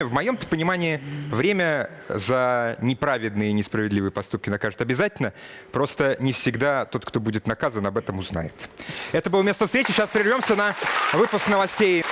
В моем понимании время за неправедные и несправедливые поступки накажет обязательно. Просто не всегда тот, кто будет наказан, об этом узнает. Это было место встречи. Сейчас прервемся на выпуск новостей.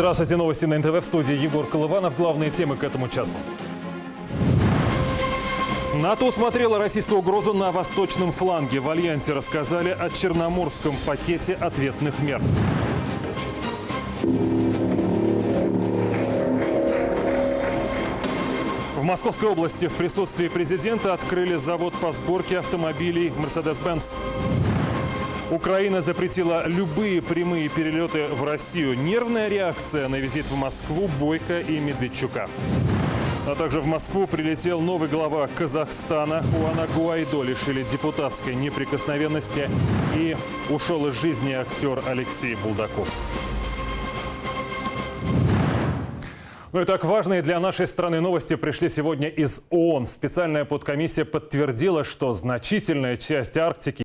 Здравствуйте, новости на НТВ в студии Егор Колыванов. Главные темы к этому часу. НАТО усмотрело российскую угрозу на восточном фланге. В Альянсе рассказали о Черноморском пакете ответных мер. В Московской области в присутствии президента открыли завод по сборке автомобилей Mercedes-Benz. Украина запретила любые прямые перелеты в Россию. Нервная реакция на визит в Москву Бойко и Медведчука. А также в Москву прилетел новый глава Казахстана. Хуана Гуайдо лишили депутатской неприкосновенности и ушел из жизни актер Алексей Булдаков. Ну и так важные для нашей страны новости пришли сегодня из ООН. Специальная подкомиссия подтвердила, что значительная часть Арктики